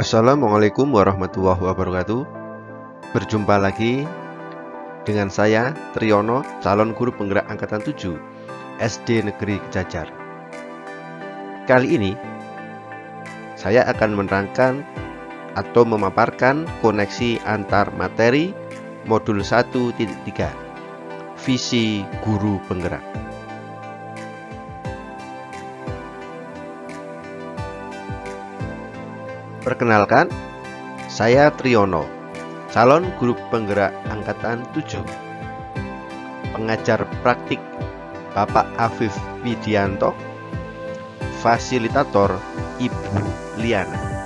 Assalamualaikum warahmatullahi wabarakatuh. Berjumpa lagi dengan saya Triyono, calon guru penggerak angkatan 7 SD Negeri Kejajar Kali ini saya akan menerangkan atau memaparkan koneksi antar materi modul 1.3 Visi Guru Penggerak Perkenalkan, saya Triyono, calon guru penggerak angkatan 7. Pengajar praktik Bapak Afif Widianto, fasilitator Ibu Liana.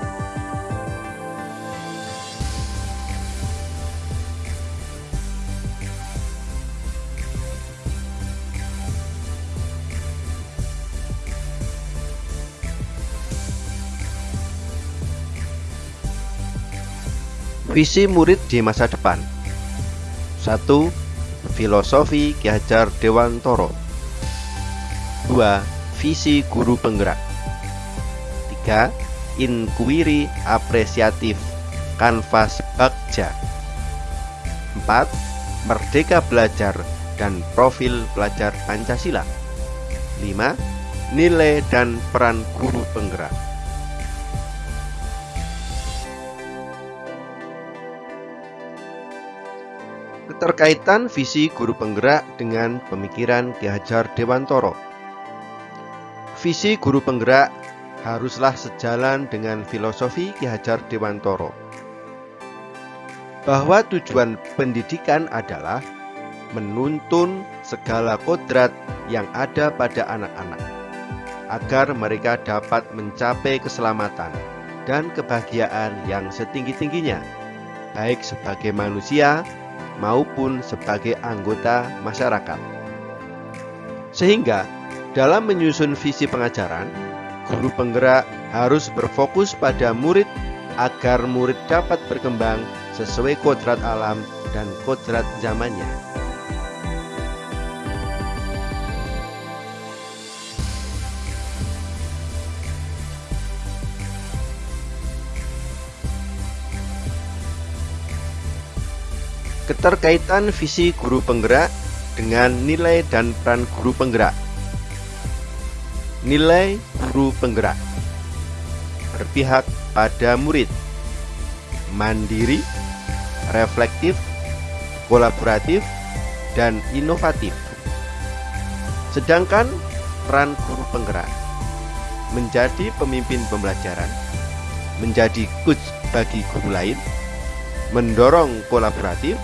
Visi murid di masa depan 1. Filosofi Ki Hajar Dewantoro 2. Visi guru penggerak 3. Inquiry apresiatif Kanvas Bagja 4. Merdeka belajar dan profil pelajar Pancasila 5. Nilai dan peran guru penggerak Keterkaitan visi guru penggerak dengan pemikiran Ki Hajar Dewantoro. Visi guru penggerak haruslah sejalan dengan filosofi Ki Hajar Dewantoro. Bahwa tujuan pendidikan adalah menuntun segala kodrat yang ada pada anak-anak agar mereka dapat mencapai keselamatan dan kebahagiaan yang setinggi-tingginya baik sebagai manusia maupun sebagai anggota masyarakat. Sehingga dalam menyusun visi pengajaran, guru penggerak harus berfokus pada murid agar murid dapat berkembang sesuai kodrat alam dan kodrat zamannya. Keterkaitan visi guru penggerak dengan nilai dan peran guru penggerak. Nilai guru penggerak berpihak pada murid, mandiri, reflektif, kolaboratif, dan inovatif. Sedangkan peran guru penggerak menjadi pemimpin pembelajaran, menjadi coach bagi guru lain, mendorong kolaboratif,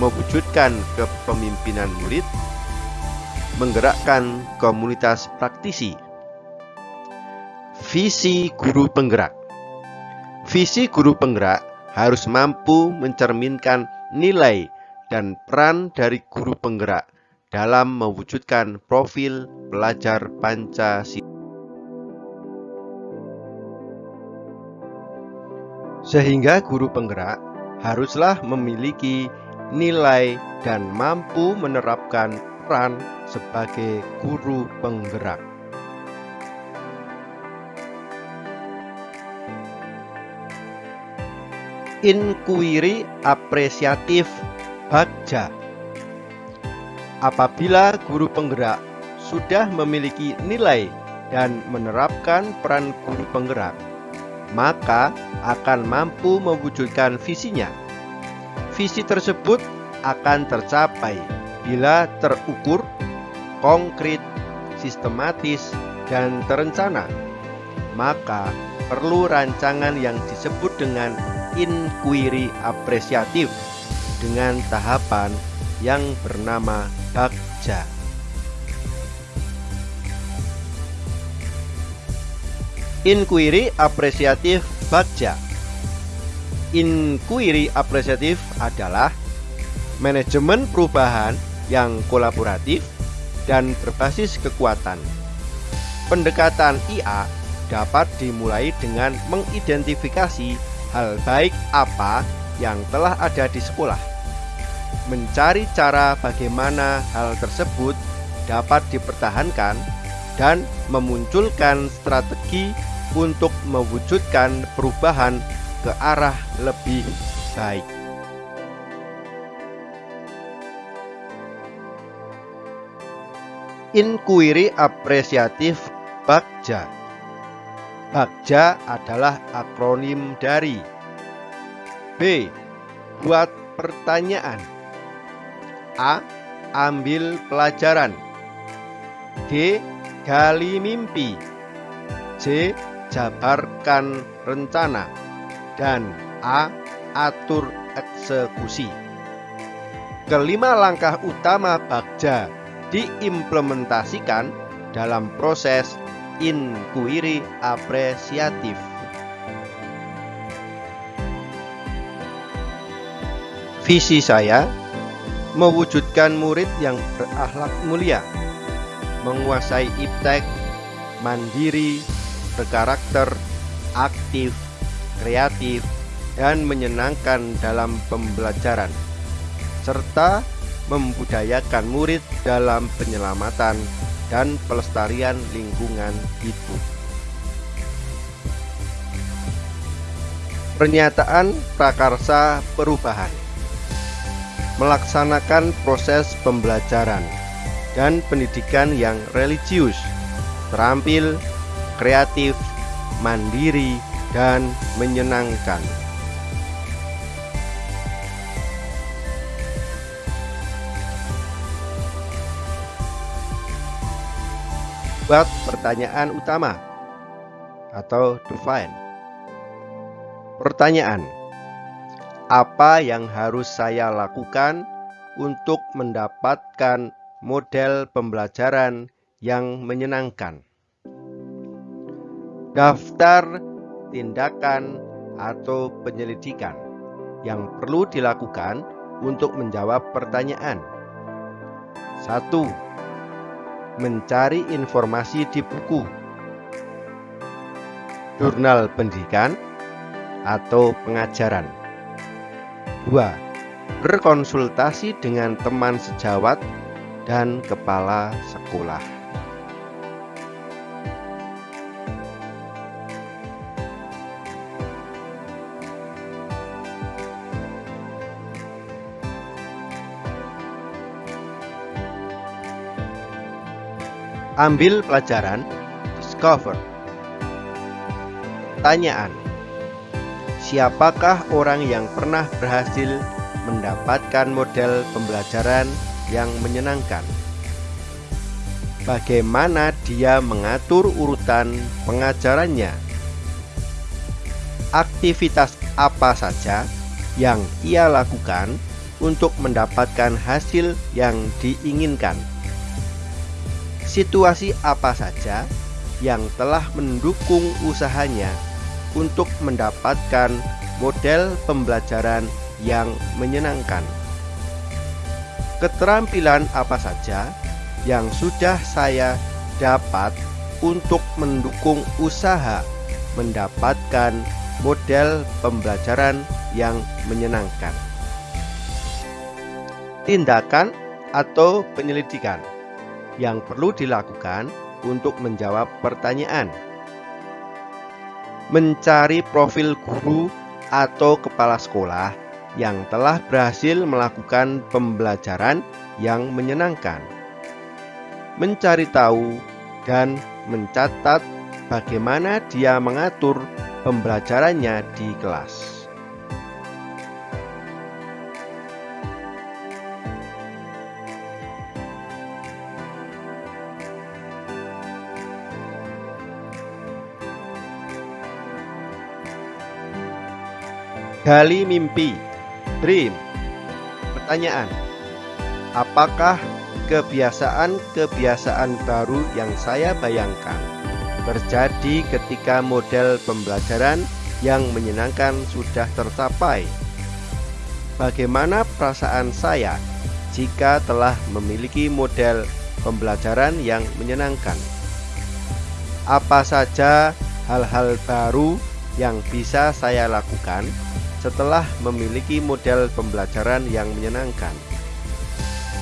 mewujudkan kepemimpinan murid, menggerakkan komunitas praktisi. Visi guru penggerak Visi guru penggerak harus mampu mencerminkan nilai dan peran dari guru penggerak dalam mewujudkan profil pelajar Pancasila. Sehingga guru penggerak haruslah memiliki nilai dan mampu menerapkan peran sebagai guru penggerak. Inquiry apresiatif Bagja Apabila guru penggerak sudah memiliki nilai dan menerapkan peran guru penggerak, maka akan mampu mewujudkan visinya. Visi tersebut akan tercapai bila terukur, konkret, sistematis, dan terencana. Maka perlu rancangan yang disebut dengan inquiry apresiatif dengan tahapan yang bernama Bagja. Inquiry apresiatif Bagja Inquiry apresiatif adalah manajemen perubahan yang kolaboratif dan berbasis kekuatan. Pendekatan IA dapat dimulai dengan mengidentifikasi hal baik apa yang telah ada di sekolah. Mencari cara bagaimana hal tersebut dapat dipertahankan dan memunculkan strategi untuk mewujudkan perubahan ke arah lebih baik. Inquiry apresiatif Bagja Bagja adalah akronim dari B. Buat pertanyaan A. Ambil pelajaran D. Gali mimpi C. Jabarkan rencana Dan A. Atur eksekusi Kelima langkah utama Bagja diimplementasikan dalam proses inquiry apresiatif. Visi saya mewujudkan murid yang berakhlak mulia, menguasai iptek, mandiri, berkarakter, aktif, kreatif, dan menyenangkan dalam pembelajaran, serta membudayakan murid dalam penyelamatan dan pelestarian lingkungan hidup. Pernyataan prakarsa perubahan melaksanakan proses pembelajaran dan pendidikan yang religius, terampil, kreatif, mandiri, dan menyenangkan. buat pertanyaan utama atau define. Pertanyaan: Apa yang harus saya lakukan untuk mendapatkan model pembelajaran yang menyenangkan? Daftar tindakan atau penyelidikan yang perlu dilakukan untuk menjawab pertanyaan. 1 mencari informasi di buku, jurnal pendidikan, atau pengajaran. 2. Berkonsultasi dengan teman sejawat dan kepala sekolah. Ambil pelajaran Discover Tanyaan Siapakah orang yang pernah berhasil mendapatkan model pembelajaran yang menyenangkan? Bagaimana dia mengatur urutan pengajarannya? Aktivitas apa saja yang ia lakukan untuk mendapatkan hasil yang diinginkan? Situasi apa saja yang telah mendukung usahanya untuk mendapatkan model pembelajaran yang menyenangkan. Keterampilan apa saja yang sudah saya dapat untuk mendukung usaha mendapatkan model pembelajaran yang menyenangkan. Tindakan atau penyelidikan yang perlu dilakukan untuk menjawab pertanyaan. Mencari profil guru atau kepala sekolah yang telah berhasil melakukan pembelajaran yang menyenangkan. Mencari tahu dan mencatat bagaimana dia mengatur pembelajarannya di kelas. Gali mimpi Dream Pertanyaan Apakah kebiasaan-kebiasaan baru yang saya bayangkan terjadi ketika model pembelajaran yang menyenangkan sudah tercapai? Bagaimana perasaan saya jika telah memiliki model pembelajaran yang menyenangkan? Apa saja hal-hal baru yang bisa saya lakukan setelah memiliki model pembelajaran yang menyenangkan.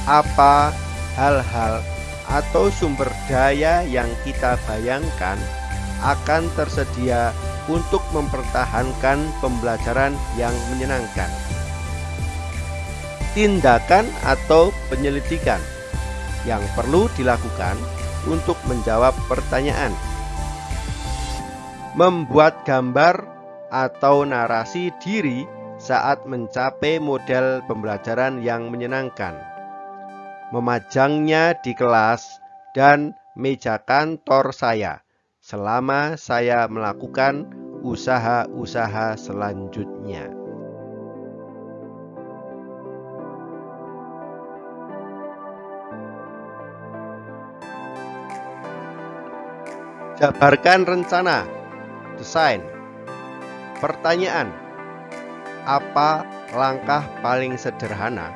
Apa hal-hal atau sumber daya yang kita bayangkan akan tersedia untuk mempertahankan pembelajaran yang menyenangkan. Tindakan atau penyelidikan yang perlu dilakukan untuk menjawab pertanyaan. Membuat gambar atau narasi diri saat mencapai model pembelajaran yang menyenangkan. Memajangnya di kelas dan meja kantor saya selama saya melakukan usaha-usaha selanjutnya. Jabarkan rencana, desain, pertanyaan, apa langkah paling sederhana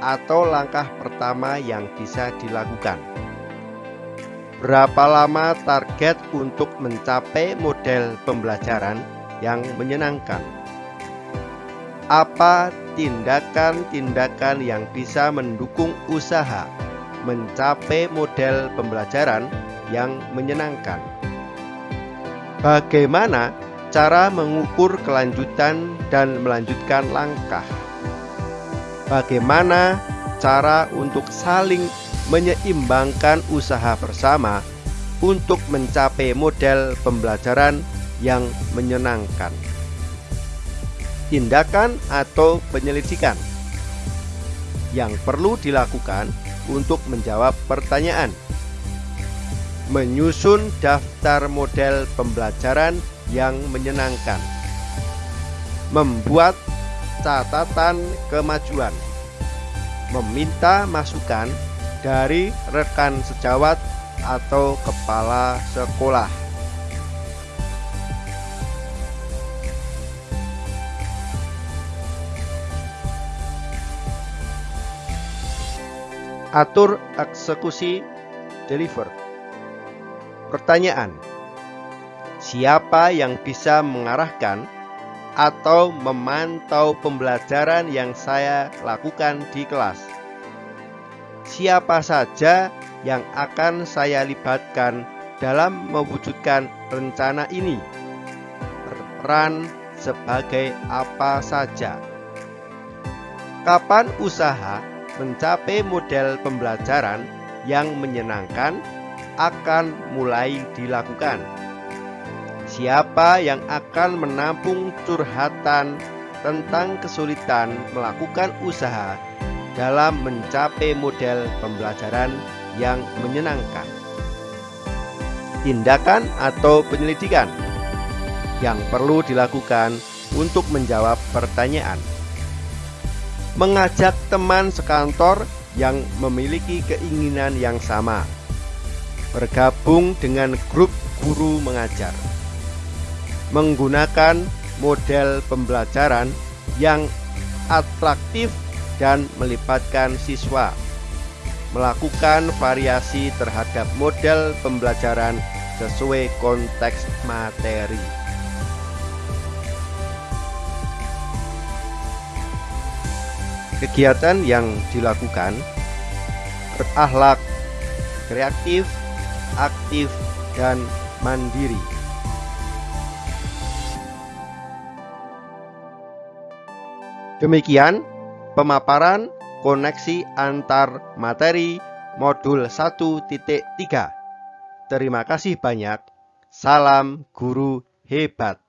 atau langkah pertama yang bisa dilakukan? Berapa lama target untuk mencapai model pembelajaran yang menyenangkan? Apa tindakan-tindakan yang bisa mendukung usaha mencapai model pembelajaran yang menyenangkan? Bagaimana cara mengukur kelanjutan dan melanjutkan langkah. Bagaimana cara untuk saling menyeimbangkan usaha bersama untuk mencapai model pembelajaran yang menyenangkan. Tindakan atau penyelidikan yang perlu dilakukan untuk menjawab pertanyaan. Menyusun daftar model pembelajaran yang menyenangkan. Membuat catatan kemajuan. Meminta masukan dari rekan sejawat atau kepala sekolah. Atur eksekusi deliver. Pertanyaan: siapa yang bisa mengarahkan atau memantau pembelajaran yang saya lakukan di kelas. Siapa saja yang akan saya libatkan dalam mewujudkan rencana ini? Peran sebagai apa saja? Kapan usaha mencapai model pembelajaran yang menyenangkan akan mulai dilakukan? Siapa yang akan menampung curhatan tentang kesulitan melakukan usaha dalam mencapai model pembelajaran yang menyenangkan? Tindakan atau penyelidikan yang perlu dilakukan untuk menjawab pertanyaan. Mengajak teman sekantor yang memiliki keinginan yang sama. Bergabung dengan grup guru mengajar menggunakan model pembelajaran yang atraktif dan melibatkan siswa melakukan variasi terhadap model pembelajaran sesuai konteks materi. Kegiatan yang dilakukan berakhlak, kreatif, aktif, dan mandiri. Demikian pemaparan koneksi antar materi modul 1.3. Terima kasih banyak. Salam guru hebat.